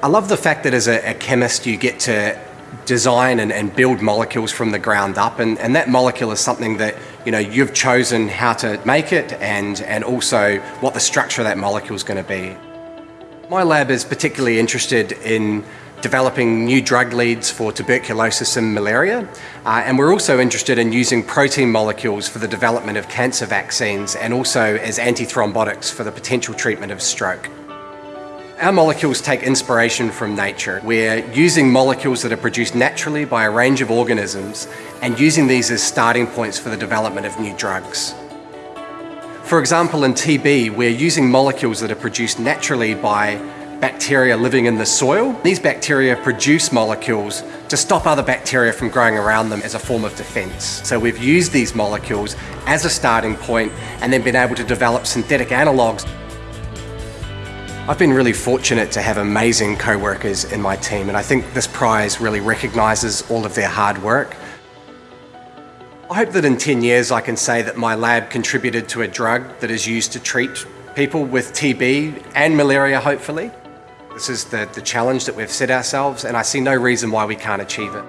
I love the fact that as a, a chemist you get to design and, and, build molecules from the ground up and, and that molecule is something that you know you've chosen how to make it and, and also what the structure of that molecule is going to be. My lab is particularly interested in developing new drug leads for tuberculosis and malaria uh, and we're also interested in using protein molecules for the development of cancer vaccines and also as antithrombotics for the potential treatment of stroke. Our molecules take inspiration from nature. We're using molecules that are produced naturally by a range of organisms and using these as starting points for the development of new drugs. For example, in TB, we're using molecules that are produced naturally by bacteria living in the soil. These bacteria produce molecules to stop other bacteria from growing around them as a form of defense. So we've used these molecules as a starting point and then been able to develop synthetic analogues I've been really fortunate to have amazing co-workers in my team and I think this prize really recognises all of their hard work. I hope that in 10 years I can say that my lab contributed to a drug that is used to treat people with TB and malaria hopefully. This is the, the challenge that we've set ourselves and I see no reason why we can't achieve it.